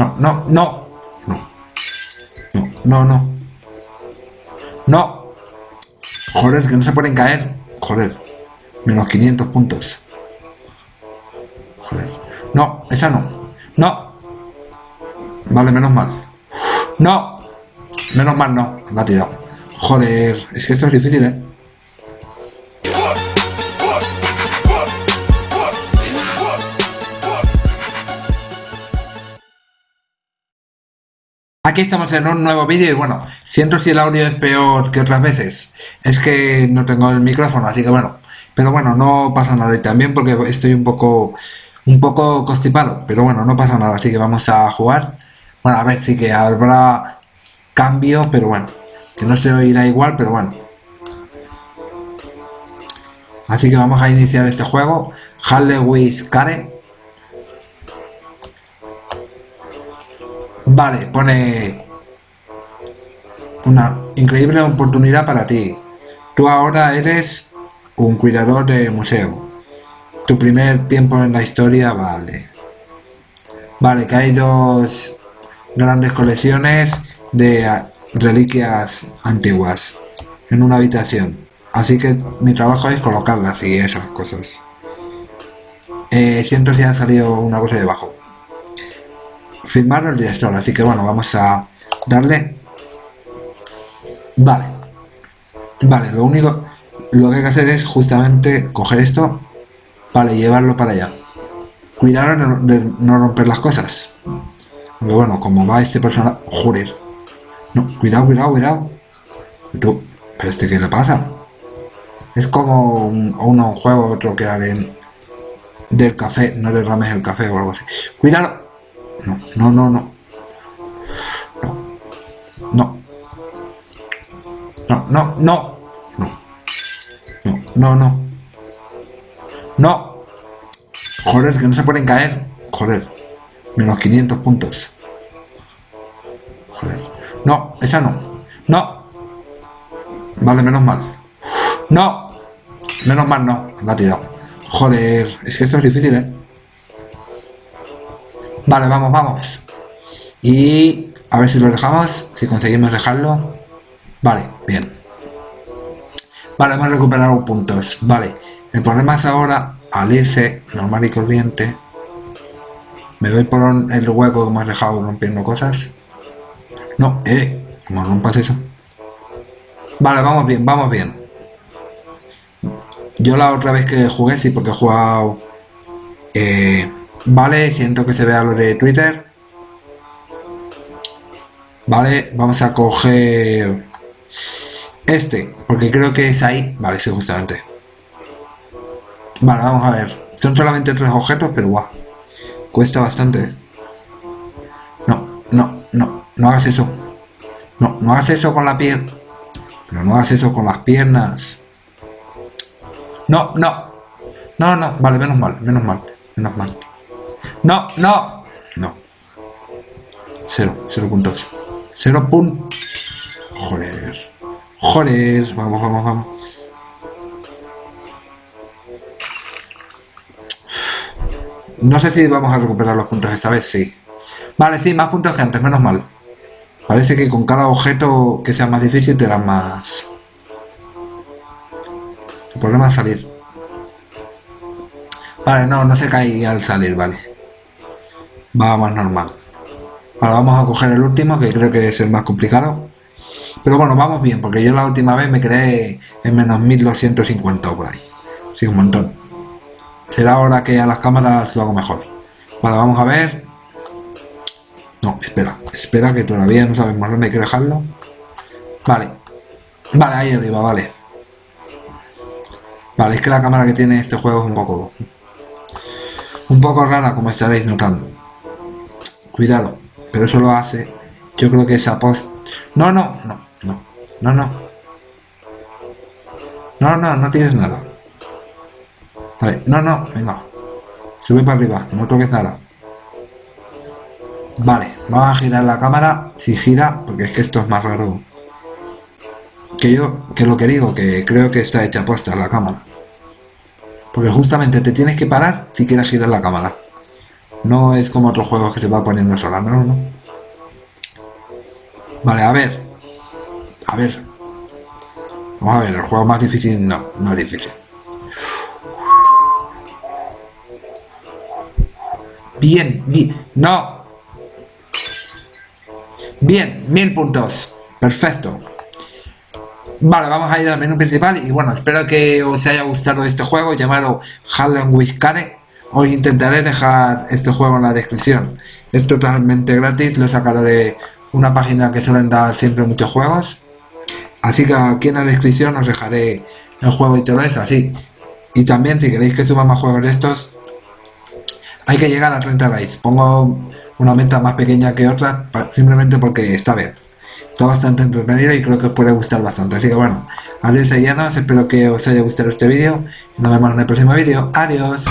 No, no, no. No. No, no, no. Joder, que no se pueden caer. Joder. Menos 500 puntos. Joder. No, esa no. No. Vale, menos mal. No. Menos mal no. Me ha tirado. Joder. Es que esto es difícil, ¿eh? Estamos en un nuevo vídeo y bueno, siento si el audio es peor que otras veces. Es que no tengo el micrófono, así que bueno. Pero bueno, no pasa nada. Y también porque estoy un poco un poco constipado. Pero bueno, no pasa nada. Así que vamos a jugar. Bueno, a ver, sí que habrá cambio, pero bueno. Que no se oirá igual, pero bueno. Así que vamos a iniciar este juego. Harley Care. Vale, pone una increíble oportunidad para ti. Tú ahora eres un cuidador de museo. Tu primer tiempo en la historia, vale. Vale, que hay dos grandes colecciones de reliquias antiguas en una habitación. Así que mi trabajo es colocarlas y esas cosas. Eh, siento si ha salido una cosa debajo firmar el director. Así que bueno vamos a darle. Vale. Vale lo único lo que hay que hacer es justamente coger esto vale llevarlo para allá. Cuidar de no romper las cosas. Pero bueno como va este personaje joder. No cuidado cuidado cuidado. Pero, pero este qué le pasa es como un, uno un juego otro que haré del café no derrames el café o algo así. Cuidado no, no, no, no. No. No. No, no, no. No. No, no, no. Joder, que no se pueden caer. Joder. Menos 500 puntos. Joder. No, esa no. No. Vale, menos mal. No. Menos mal no. La ha tirado. Joder. Es que esto es difícil, ¿eh? Vale, vamos, vamos. Y a ver si lo dejamos, si conseguimos dejarlo. Vale, bien. Vale, hemos recuperado puntos. Vale, el problema es ahora al irse normal y corriente. Me voy por el hueco que hemos dejado rompiendo cosas. No, eh, como rompas eso. Vale, vamos bien, vamos bien. Yo la otra vez que jugué, sí, porque he jugado... Eh, Vale, siento que se vea lo de Twitter. Vale, vamos a coger este, porque creo que es ahí. Vale, sí, justamente. Vale, vamos a ver. Son solamente tres objetos, pero guau. Cuesta bastante. No, no, no. No hagas eso. No, no hagas eso con la piel. Pero no hagas eso con las piernas. No, no. No, no. Vale, menos mal, menos mal, menos mal. No, no. No. Cero, cero puntos. Cero puntos. Joder. Joder. Vamos, vamos, vamos. No sé si vamos a recuperar los puntos esta vez, sí. Vale, sí, más puntos que antes, menos mal. Parece que con cada objeto que sea más difícil te dan más... El problema es salir. Vale, no, no se cae al salir, vale va más normal. Ahora vamos a coger el último, que creo que es el más complicado. Pero bueno, vamos bien, porque yo la última vez me quedé en menos 1250 por ahí. Sí, un montón. Será ahora que a las cámaras lo hago mejor. Vale, vamos a ver. No, espera, espera que todavía no sabemos dónde hay que dejarlo. Vale. Vale, ahí arriba, vale. Vale, es que la cámara que tiene este juego es un poco... Un poco rara, como estaréis notando. Cuidado, pero eso lo hace. Yo creo que esa post... No, no, no, no, no, no. No, no, no tienes nada. Vale, no, no, venga. Sube para arriba, no toques nada. Vale, vamos a girar la cámara. Si gira, porque es que esto es más raro. Que yo, que lo que digo, que creo que está hecha puesta la cámara. Porque justamente te tienes que parar si quieres girar la cámara. No es como otros juegos que se va poniendo sola, ¿no? ¿no? Vale, a ver. A ver. Vamos a ver, el juego más difícil no, no es difícil. Bien, bien. No. Bien, mil puntos. Perfecto. Vale, vamos a ir al menú principal y bueno, espero que os haya gustado este juego llamado with Care. Os intentaré dejar este juego en la descripción. Es totalmente gratis, lo he sacado de una página que suelen dar siempre muchos juegos. Así que aquí en la descripción os dejaré el juego y todo eso, así. Y también si queréis que suba más juegos de estos, hay que llegar a 30 likes. Pongo una meta más pequeña que otra simplemente porque está bien. Está bastante entretenido y creo que os puede gustar bastante. Así que bueno, adiós llanos, espero que os haya gustado este vídeo. Nos vemos en el próximo vídeo. Adiós.